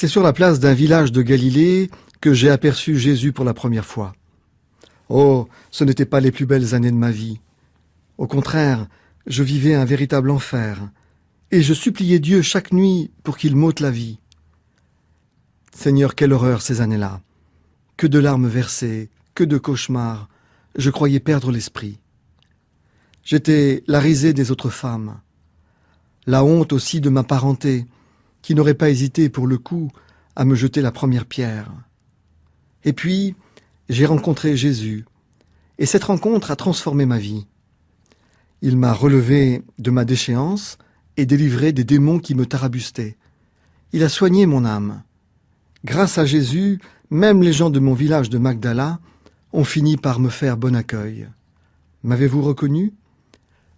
C'est sur la place d'un village de Galilée que j'ai aperçu Jésus pour la première fois. Oh, ce n'étaient pas les plus belles années de ma vie. Au contraire, je vivais un véritable enfer, et je suppliais Dieu chaque nuit pour qu'il m'ôte la vie. Seigneur, quelle horreur ces années-là. Que de larmes versées, que de cauchemars. Je croyais perdre l'esprit. J'étais la risée des autres femmes. La honte aussi de ma parenté, qui n'aurait pas hésité pour le coup à me jeter la première pierre. Et puis, j'ai rencontré Jésus, et cette rencontre a transformé ma vie. Il m'a relevé de ma déchéance et délivré des démons qui me tarabustaient. Il a soigné mon âme. Grâce à Jésus, même les gens de mon village de Magdala ont fini par me faire bon accueil. M'avez-vous reconnu?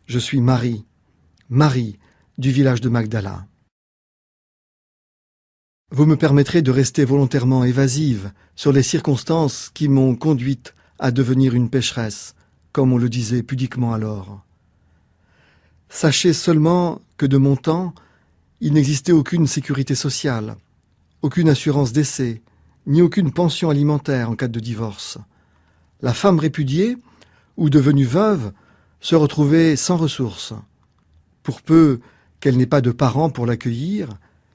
Je suis Marie, Marie du village de Magdala. Vous me permettrez de rester volontairement évasive sur les circonstances qui m'ont conduite à devenir une pécheresse, comme on le disait pudiquement alors. Sachez seulement que de mon temps, il n'existait aucune sécurité sociale, aucune assurance d'essai, ni aucune pension alimentaire en cas de divorce. La femme répudiée, ou devenue veuve, se retrouvait sans ressources. Pour peu qu'elle n'ait pas de parents pour l'accueillir,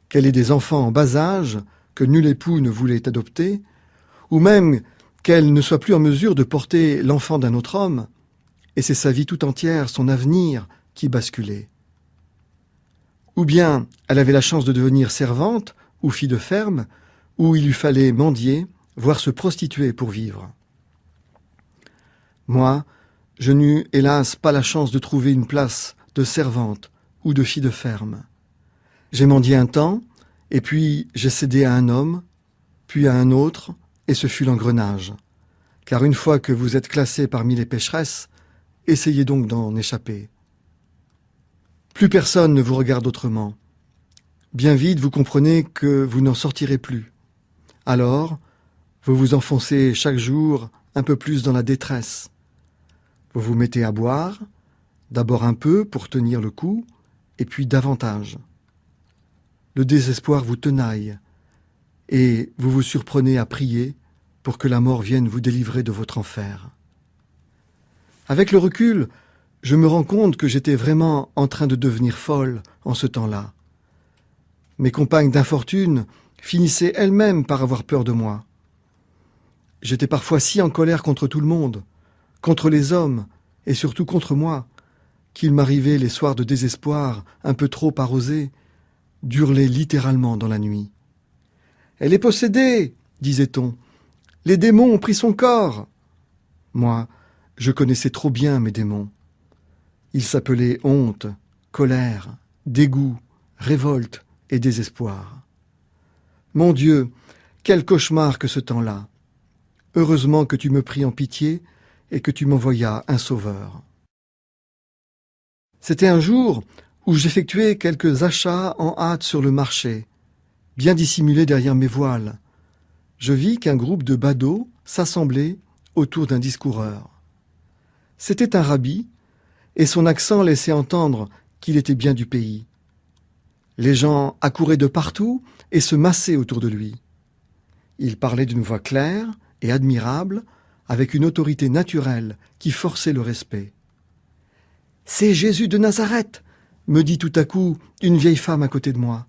qu'elle ait des enfants en bas âge que nul époux ne voulait adopter, ou même qu'elle ne soit plus en mesure de porter l'enfant d'un autre homme, et c'est sa vie tout entière, son avenir, qui basculait. Ou bien elle avait la chance de devenir servante ou fille de ferme, où il lui fallait mendier, voire se prostituer pour vivre. Moi, je n'eus hélas pas la chance de trouver une place de servante ou de fille de ferme. J'ai mendié un temps, et puis j'ai cédé à un homme, puis à un autre, et ce fut l'engrenage. Car une fois que vous êtes classé parmi les pécheresses, essayez donc d'en échapper. Plus personne ne vous regarde autrement. Bien vite, vous comprenez que vous n'en sortirez plus. Alors, vous vous enfoncez chaque jour un peu plus dans la détresse. Vous vous mettez à boire, d'abord un peu pour tenir le coup, et puis davantage le désespoir vous tenaille, et vous vous surprenez à prier pour que la mort vienne vous délivrer de votre enfer. Avec le recul, je me rends compte que j'étais vraiment en train de devenir folle en ce temps-là. Mes compagnes d'infortune finissaient elles-mêmes par avoir peur de moi. J'étais parfois si en colère contre tout le monde, contre les hommes, et surtout contre moi, qu'il m'arrivait les soirs de désespoir un peu trop arrosés d'hurler littéralement dans la nuit. Elle est possédée, disait-on. Les démons ont pris son corps. Moi, je connaissais trop bien mes démons. Ils s'appelaient honte, colère, dégoût, révolte et désespoir. Mon Dieu, quel cauchemar que ce temps-là. Heureusement que tu me pris en pitié et que tu m'envoyas un sauveur. C'était un jour où j'effectuais quelques achats en hâte sur le marché, bien dissimulés derrière mes voiles. Je vis qu'un groupe de badauds s'assemblait autour d'un discoureur. C'était un rabbi, et son accent laissait entendre qu'il était bien du pays. Les gens accouraient de partout et se massaient autour de lui. Il parlait d'une voix claire et admirable, avec une autorité naturelle qui forçait le respect. C'est Jésus de Nazareth, me dit tout à coup une vieille femme à côté de moi.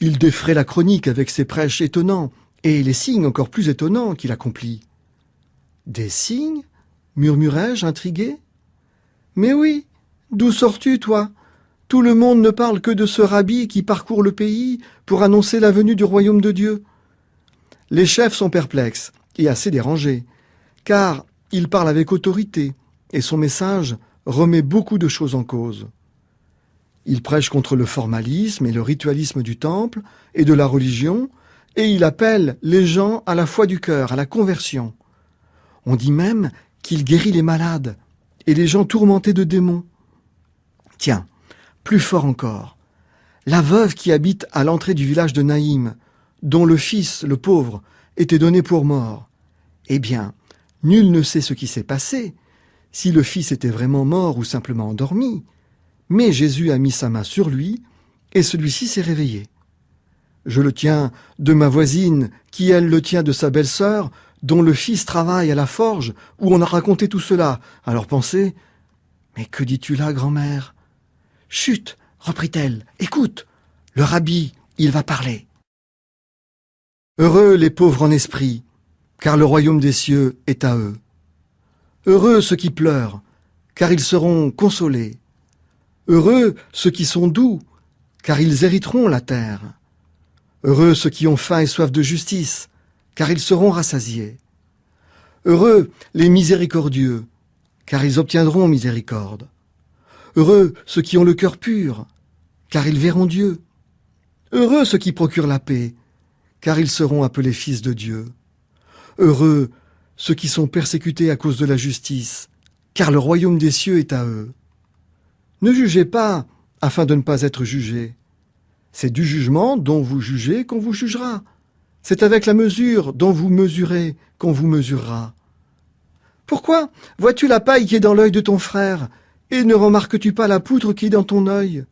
Il défrait la chronique avec ses prêches étonnants et les signes encore plus étonnants qu'il accomplit. Des signes? murmurai-je, intrigué. Mais oui, d'où sors-tu, toi? Tout le monde ne parle que de ce rabbi qui parcourt le pays pour annoncer la venue du royaume de Dieu. Les chefs sont perplexes et assez dérangés, car il parle avec autorité, et son message remet beaucoup de choses en cause. Il prêche contre le formalisme et le ritualisme du temple et de la religion, et il appelle les gens à la foi du cœur, à la conversion. On dit même qu'il guérit les malades et les gens tourmentés de démons. Tiens, plus fort encore, la veuve qui habite à l'entrée du village de Naïm, dont le fils, le pauvre, était donné pour mort. Eh bien, nul ne sait ce qui s'est passé, si le fils était vraiment mort ou simplement endormi, mais Jésus a mis sa main sur lui, et celui-ci s'est réveillé. Je le tiens de ma voisine, qui elle le tient de sa belle-sœur, dont le fils travaille à la forge, où on a raconté tout cela. Alors pensez, mais que dis-tu là, grand-mère? Chut, reprit-elle, écoute, le rabbi, il va parler. Heureux les pauvres en esprit, car le royaume des cieux est à eux. Heureux ceux qui pleurent, car ils seront consolés. Heureux ceux qui sont doux, car ils hériteront la terre. Heureux ceux qui ont faim et soif de justice, car ils seront rassasiés. Heureux les miséricordieux, car ils obtiendront miséricorde. Heureux ceux qui ont le cœur pur, car ils verront Dieu. Heureux ceux qui procurent la paix, car ils seront appelés fils de Dieu. Heureux ceux qui sont persécutés à cause de la justice, car le royaume des cieux est à eux. Ne jugez pas afin de ne pas être jugés. C'est du jugement dont vous jugez qu'on vous jugera. C'est avec la mesure dont vous mesurez qu'on vous mesurera. Pourquoi vois-tu la paille qui est dans l'œil de ton frère, et ne remarques-tu pas la poutre qui est dans ton œil?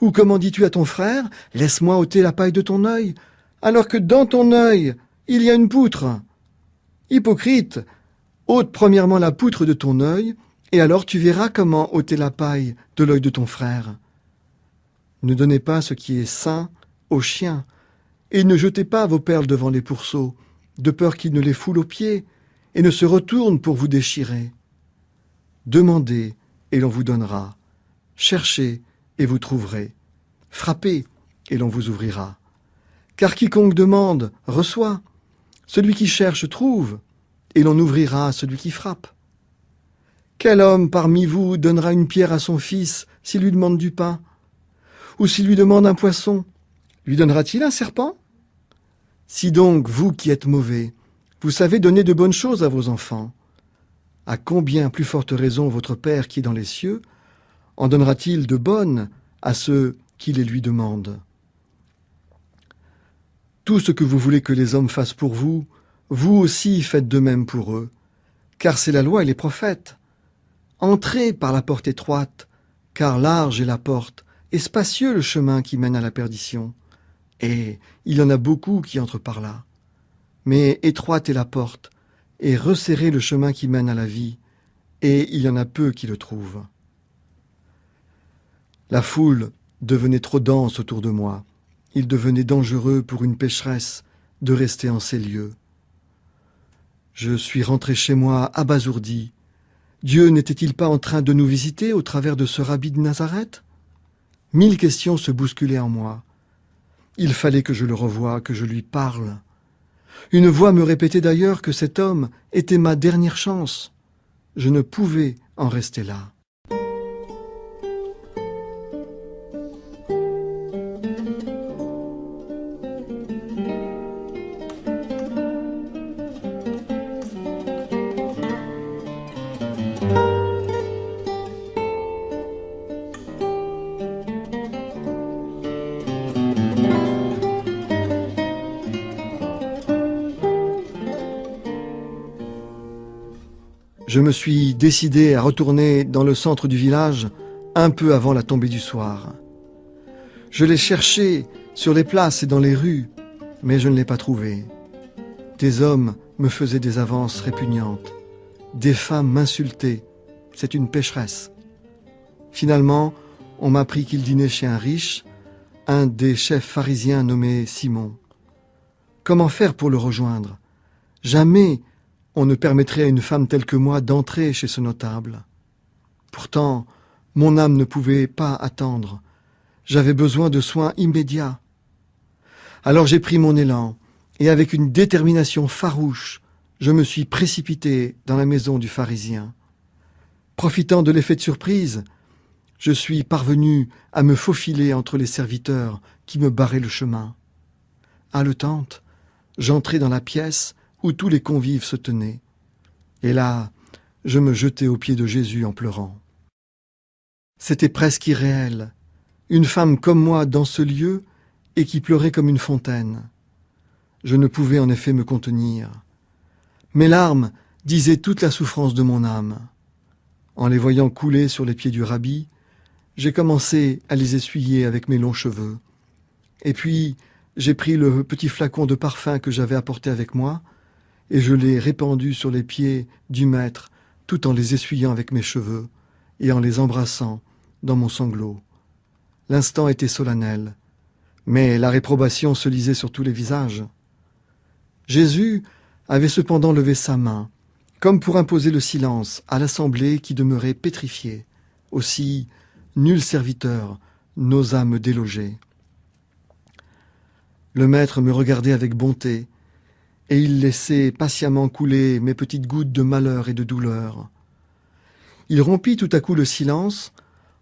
Ou comment dis-tu à ton frère, laisse-moi ôter la paille de ton œil, alors que dans ton œil il y a une poutre Hypocrite, ôte premièrement la poutre de ton œil, et alors tu verras comment ôter la paille de l'œil de ton frère. Ne donnez pas ce qui est sain aux chiens, et ne jetez pas vos perles devant les pourceaux, de peur qu'ils ne les foulent aux pieds, et ne se retournent pour vous déchirer. Demandez, et l'on vous donnera. Cherchez, et vous trouverez. Frappez, et l'on vous ouvrira. Car quiconque demande, reçoit. Celui qui cherche, trouve, et l'on ouvrira à celui qui frappe. Quel homme parmi vous donnera une pierre à son fils s'il lui demande du pain Ou s'il lui demande un poisson, lui donnera-t-il un serpent? Si donc, vous qui êtes mauvais, vous savez donner de bonnes choses à vos enfants, à combien plus forte raison votre Père qui est dans les cieux en donnera-t-il de bonnes à ceux qui les lui demandent? Tout ce que vous voulez que les hommes fassent pour vous, vous aussi faites de même pour eux, car c'est la loi et les prophètes. Entrez par la porte étroite, car large est la porte, et spacieux le chemin qui mène à la perdition. Et il y en a beaucoup qui entrent par là. Mais étroite est la porte, et resserré le chemin qui mène à la vie, et il y en a peu qui le trouvent. La foule devenait trop dense autour de moi. Il devenait dangereux pour une pécheresse de rester en ces lieux. Je suis rentré chez moi abasourdi. Dieu n'était-il pas en train de nous visiter au travers de ce rabbi de Nazareth? Mille questions se bousculaient en moi. Il fallait que je le revoie, que je lui parle. Une voix me répétait d'ailleurs que cet homme était ma dernière chance. Je ne pouvais en rester là. Je me suis décidé à retourner dans le centre du village un peu avant la tombée du soir. Je l'ai cherché sur les places et dans les rues, mais je ne l'ai pas trouvé. Des hommes me faisaient des avances répugnantes. Des femmes m'insultaient. C'est une pécheresse. Finalement, on m'a appris qu'il dînait chez un riche, un des chefs pharisiens nommé Simon. Comment faire pour le rejoindre? Jamais on ne permettrait à une femme telle que moi d'entrer chez ce notable. Pourtant, mon âme ne pouvait pas attendre. J'avais besoin de soins immédiats. Alors j'ai pris mon élan, et avec une détermination farouche, je me suis précipité dans la maison du pharisien. Profitant de l'effet de surprise, je suis parvenu à me faufiler entre les serviteurs qui me barraient le chemin. Haletante, j'entrai dans la pièce où tous les convives se tenaient. Et là, je me jetai aux pieds de Jésus en pleurant. C'était presque irréel, une femme comme moi dans ce lieu et qui pleurait comme une fontaine. Je ne pouvais en effet me contenir. Mes larmes disaient toute la souffrance de mon âme. En les voyant couler sur les pieds du rabbi, j'ai commencé à les essuyer avec mes longs cheveux. Et puis, j'ai pris le petit flacon de parfum que j'avais apporté avec moi, et je l'ai répandu sur les pieds du maître, tout en les essuyant avec mes cheveux, et en les embrassant dans mon sanglot. L'instant était solennel, mais la réprobation se lisait sur tous les visages. Jésus avait cependant levé sa main, comme pour imposer le silence à l'assemblée qui demeurait pétrifiée. Aussi, nul serviteur n'osa me déloger. Le maître me regardait avec bonté, et il laissait patiemment couler mes petites gouttes de malheur et de douleur. Il rompit tout à coup le silence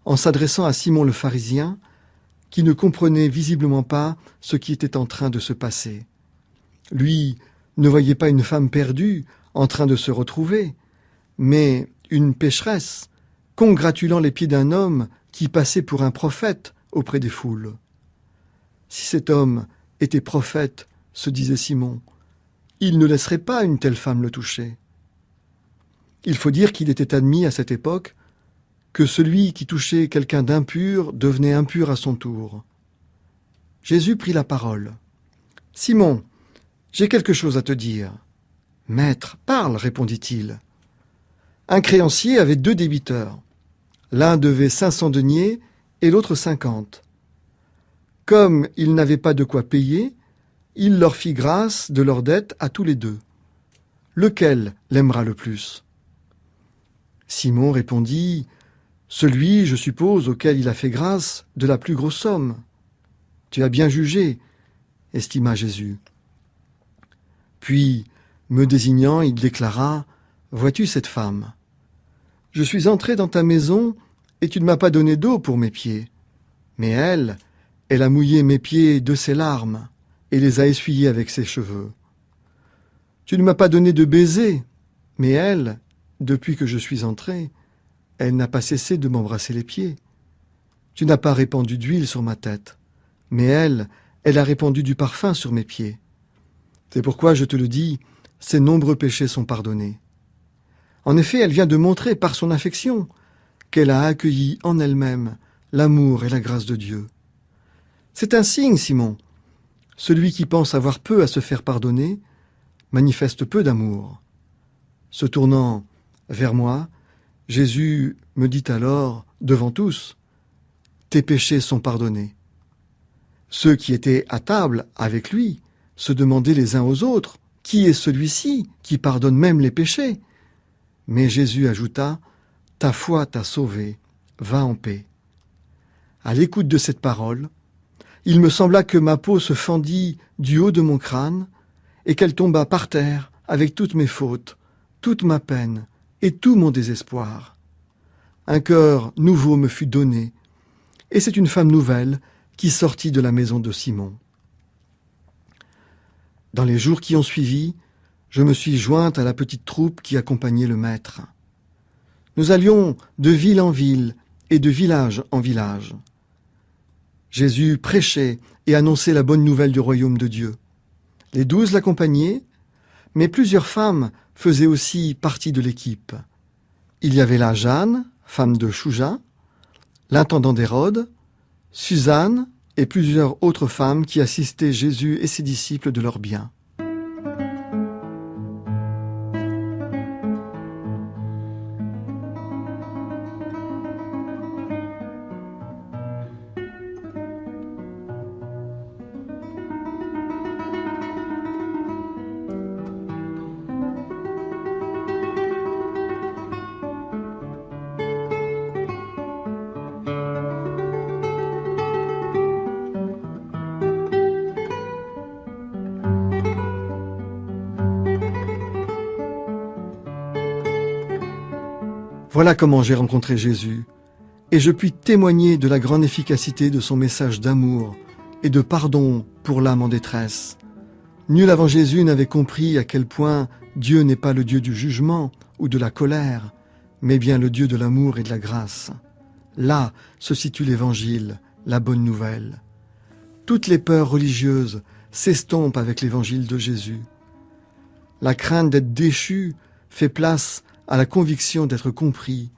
en s'adressant à Simon le pharisien, qui ne comprenait visiblement pas ce qui était en train de se passer. Lui ne voyait pas une femme perdue en train de se retrouver, mais une pécheresse congratulant les pieds d'un homme qui passait pour un prophète auprès des foules. Si cet homme était prophète, se disait Simon, il ne laisserait pas une telle femme le toucher. Il faut dire qu'il était admis à cette époque que celui qui touchait quelqu'un d'impur devenait impur à son tour. Jésus prit la parole. Simon, j'ai quelque chose à te dire. Maître, parle, répondit-il. Un créancier avait deux débiteurs. L'un devait cinq cents deniers et l'autre cinquante. Comme il n'avait pas de quoi payer, il leur fit grâce de leur dette à tous les deux. Lequel l'aimera le plus? Simon répondit Celui, je suppose, auquel il a fait grâce de la plus grosse somme. Tu as bien jugé, estima Jésus. Puis, me désignant, il déclara Vois-tu cette femme? Je suis entré dans ta maison et tu ne m'as pas donné d'eau pour mes pieds. Mais elle, elle a mouillé mes pieds de ses larmes et les a essuyés avec ses cheveux. Tu ne m'as pas donné de baiser, mais elle, depuis que je suis entré, elle n'a pas cessé de m'embrasser les pieds. Tu n'as pas répandu d'huile sur ma tête, mais elle, elle a répandu du parfum sur mes pieds. C'est pourquoi je te le dis, ses nombreux péchés sont pardonnés. En effet, elle vient de montrer par son affection qu'elle a accueilli en elle-même l'amour et la grâce de Dieu. C'est un signe, Simon. Celui qui pense avoir peu à se faire pardonner manifeste peu d'amour. Se tournant vers moi, Jésus me dit alors, devant tous, Tes péchés sont pardonnés. Ceux qui étaient à table avec lui se demandaient les uns aux autres, Qui est celui-ci qui pardonne même les péchés? Mais Jésus ajouta, Ta foi t'a sauvé, va en paix. À l'écoute de cette parole, il me sembla que ma peau se fendit du haut de mon crâne et qu'elle tomba par terre avec toutes mes fautes, toute ma peine et tout mon désespoir. Un cœur nouveau me fut donné, et c'est une femme nouvelle qui sortit de la maison de Simon. Dans les jours qui ont suivi, je me suis jointe à la petite troupe qui accompagnait le maître. Nous allions de ville en ville et de village en village. Jésus prêchait et annonçait la bonne nouvelle du royaume de Dieu. Les douze l'accompagnaient, mais plusieurs femmes faisaient aussi partie de l'équipe. Il y avait là Jeanne, femme de Chouja, l'intendant d'Hérode, Suzanne et plusieurs autres femmes qui assistaient Jésus et ses disciples de leurs biens. Voilà comment j'ai rencontré Jésus, et je puis témoigner de la grande efficacité de son message d'amour et de pardon pour l'âme en détresse. Nul avant Jésus n'avait compris à quel point Dieu n'est pas le Dieu du jugement ou de la colère, mais bien le Dieu de l'amour et de la grâce. Là se situe l'Évangile, la bonne nouvelle. Toutes les peurs religieuses s'estompent avec l'Évangile de Jésus. La crainte d'être déchu fait place à la conviction d'être compris,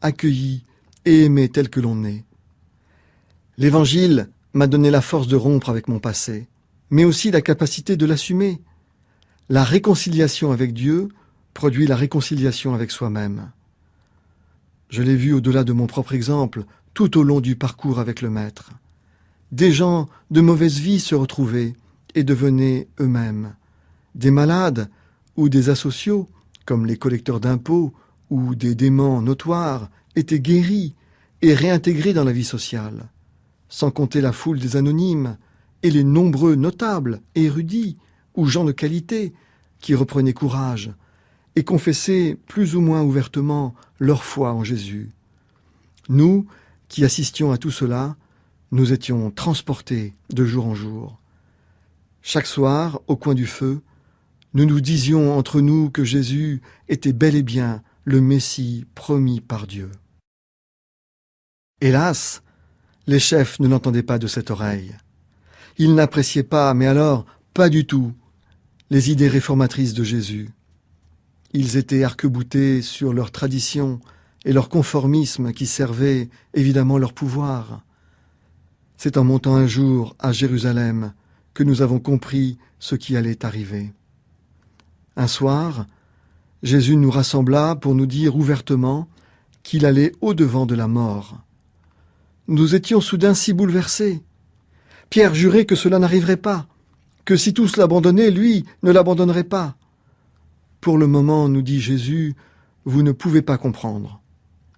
accueilli et aimé tel que l'on est. L'Évangile m'a donné la force de rompre avec mon passé. mais aussi la capacité de l'assumer. La réconciliation avec Dieu produit la réconciliation avec soi-même. Je l'ai vu au-delà de mon propre exemple, tout au long du parcours avec le Maître. Des gens de mauvaise vie se retrouvaient et devenaient eux-mêmes. Des malades ou des asociaux, comme les collecteurs d'impôts ou des démons notoires, étaient guéris et réintégrés dans la vie sociale, sans compter la foule des anonymes et les nombreux notables, érudits ou gens de qualité qui reprenaient courage et confessaient plus ou moins ouvertement leur foi en Jésus. Nous, qui assistions à tout cela, nous étions transportés de jour en jour. Chaque soir, au coin du feu, nous nous disions entre nous que Jésus était bel et bien le Messie promis par Dieu. Hélas, les chefs ne l'entendaient pas de cette oreille. Ils n'appréciaient pas, mais alors pas du tout, les idées réformatrices de Jésus. Ils étaient arc-boutés sur leur tradition et leur conformisme qui servait évidemment leur pouvoir. C'est en montant un jour à Jérusalem que nous avons compris ce qui allait arriver. Un soir, Jésus nous rassembla pour nous dire ouvertement qu'il allait au-devant de la mort. Nous étions soudain si bouleversés. Pierre jurait que cela n'arriverait pas, que si tous l'abandonnaient, lui ne l'abandonnerait pas. Pour le moment, nous dit Jésus, vous ne pouvez pas comprendre.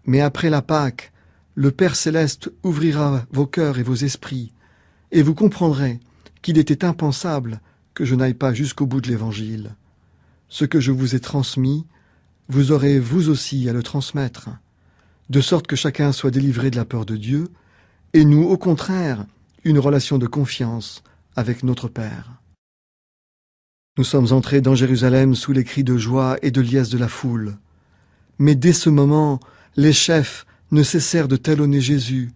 Mais après la Pâque, le Père céleste ouvrira vos cœurs et vos esprits, et vous comprendrez qu'il était impensable que je n'aille pas jusqu'au bout de l'Évangile. Ce que je vous ai transmis, vous aurez vous aussi à le transmettre, de sorte que chacun soit délivré de la peur de Dieu, et nous, au contraire, une relation de confiance avec notre Père. Nous sommes entrés dans Jérusalem sous les cris de joie et de liesse de la foule. Mais dès ce moment, les chefs ne cessèrent de talonner Jésus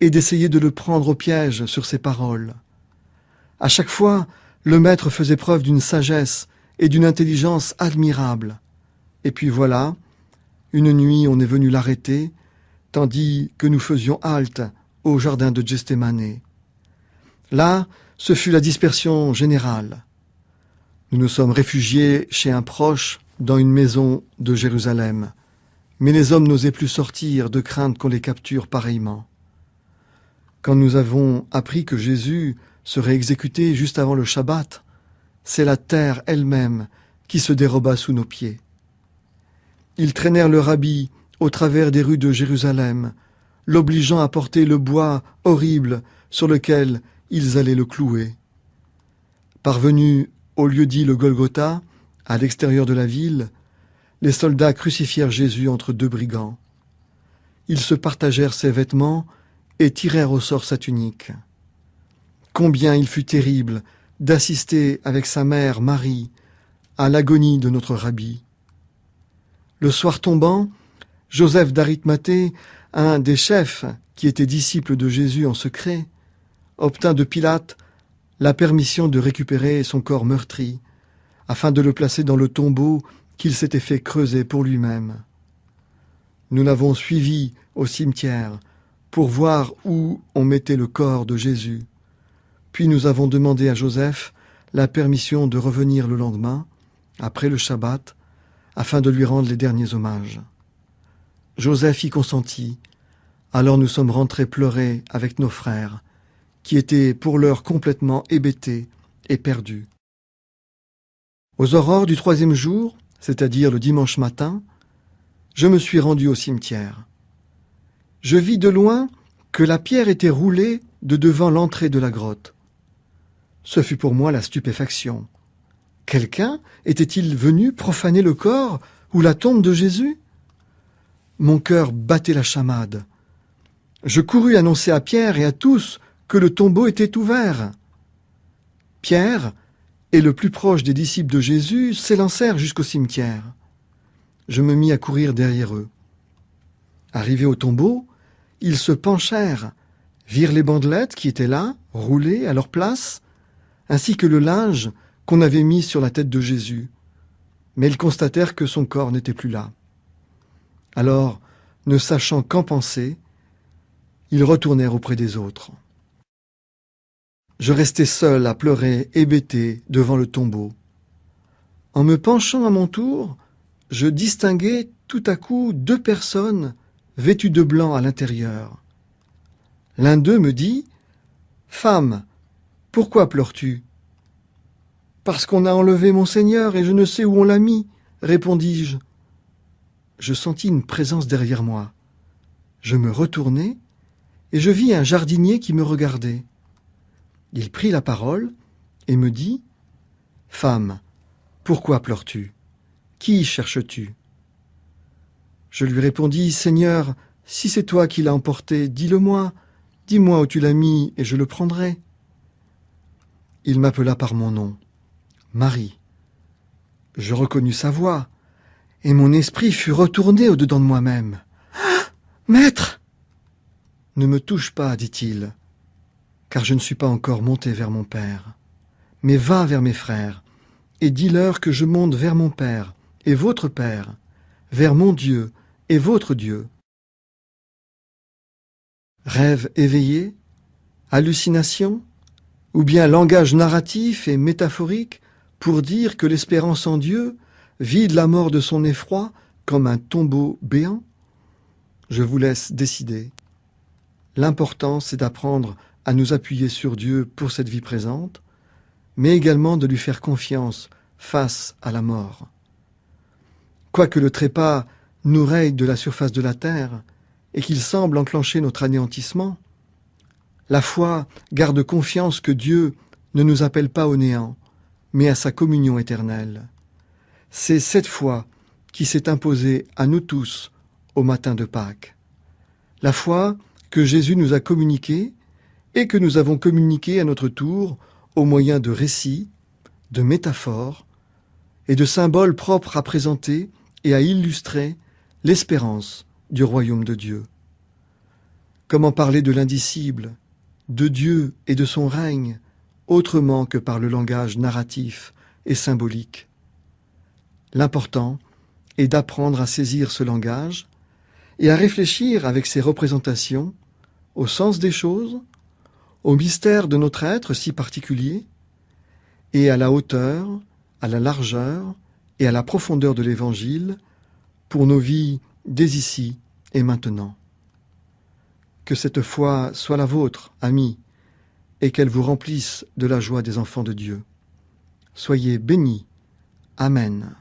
et d'essayer de le prendre au piège sur ses paroles. À chaque fois, le Maître faisait preuve d'une sagesse et d'une intelligence admirable. Et puis voilà, une nuit on est venu l'arrêter, tandis que nous faisions halte au jardin de Gethsemane. Là, ce fut la dispersion générale. Nous nous sommes réfugiés chez un proche dans une maison de Jérusalem mais les hommes n'osaient plus sortir de crainte qu'on les capture pareillement. Quand nous avons appris que Jésus serait exécuté juste avant le Shabbat, c'est la terre elle-même qui se déroba sous nos pieds. Ils traînèrent le rabbi au travers des rues de Jérusalem, l'obligeant à porter le bois horrible sur lequel ils allaient le clouer. Parvenus au lieu dit le Golgotha, à l'extérieur de la ville, les soldats crucifièrent Jésus entre deux brigands. Ils se partagèrent ses vêtements et tirèrent au sort sa tunique. Combien il fut terrible d'assister avec sa mère Marie à l'agonie de notre rabbi. Le soir tombant, Joseph d'Arimathée, un des chefs qui était disciple de Jésus en secret, obtint de Pilate la permission de récupérer son corps meurtri, afin de le placer dans le tombeau qu'il s'était fait creuser pour lui-même. Nous l'avons suivi au cimetière pour voir où on mettait le corps de Jésus. Puis nous avons demandé à Joseph la permission de revenir le lendemain, après le Shabbat, afin de lui rendre les derniers hommages. Joseph y consentit. Alors nous sommes rentrés pleurer avec nos frères, qui étaient pour l'heure complètement hébétés et perdus. Aux aurores du troisième jour, c'est-à-dire le dimanche matin, je me suis rendu au cimetière. Je vis de loin que la pierre était roulée de devant l'entrée de la grotte. Ce fut pour moi la stupéfaction. Quelqu'un était-il venu profaner le corps ou la tombe de Jésus? Mon cœur battait la chamade. Je courus annoncer à Pierre et à tous que le tombeau était ouvert. Pierre, et le plus proche des disciples de Jésus s'élancèrent jusqu'au cimetière. Je me mis à courir derrière eux. Arrivés au tombeau, ils se penchèrent, virent les bandelettes qui étaient là, roulées à leur place, ainsi que le linge qu'on avait mis sur la tête de Jésus. Mais ils constatèrent que son corps n'était plus là. Alors, ne sachant qu'en penser, ils retournèrent auprès des autres. Je restais seul à pleurer, hébété, devant le tombeau. En me penchant à mon tour, je distinguai tout à coup deux personnes vêtues de blanc à l'intérieur. L'un d'eux me dit Femme, pourquoi pleures-tu? Parce qu'on a enlevé mon Seigneur et je ne sais où on l'a mis, répondis-je. Je sentis une présence derrière moi. Je me retournai et je vis un jardinier qui me regardait. Il prit la parole et me dit Femme, pourquoi pleures-tu? Qui cherches-tu? Je lui répondis Seigneur, si c'est toi qui l'as emporté, dis-le-moi, dis-moi où tu l'as mis et je le prendrai. Il m'appela par mon nom, Marie. Je reconnus sa voix, et mon esprit fut retourné au-dedans de moi-même. Ah Maître Ne me touche pas, dit-il, car je ne suis pas encore monté vers mon Père. Mais va vers mes frères, et dis-leur que je monte vers mon Père et votre Père, vers mon Dieu et votre Dieu. Rêve éveillé? Hallucination? Ou bien langage narratif et métaphorique pour dire que l'espérance en Dieu vide la mort de son effroi comme un tombeau béant? Je vous laisse décider. L'important, c'est d'apprendre à nous appuyer sur Dieu pour cette vie présente, mais également de lui faire confiance face à la mort. Quoique le trépas nous raye de la surface de la terre et qu'il semble enclencher notre anéantissement, la foi garde confiance que Dieu ne nous appelle pas au néant, mais à sa communion éternelle. C'est cette foi qui s'est imposée à nous tous au matin de Pâques. La foi que Jésus nous a communiquée et que nous avons communiquée à notre tour au moyen de récits, de métaphores et de symboles propres à présenter et à illustrer l'espérance du royaume de Dieu. Comment parler de l'indicible, de Dieu et de son règne, autrement que par le langage narratif et symbolique L'important est d'apprendre à saisir ce langage et à réfléchir avec ses représentations au sens des choses, au mystère de notre être si particulier, et à la hauteur, à la largeur et à la profondeur de l'Évangile pour nos vies dès ici et maintenant. Que cette foi soit la vôtre, amis, et qu'elle vous remplisse de la joie des enfants de Dieu. Soyez bénis. Amen.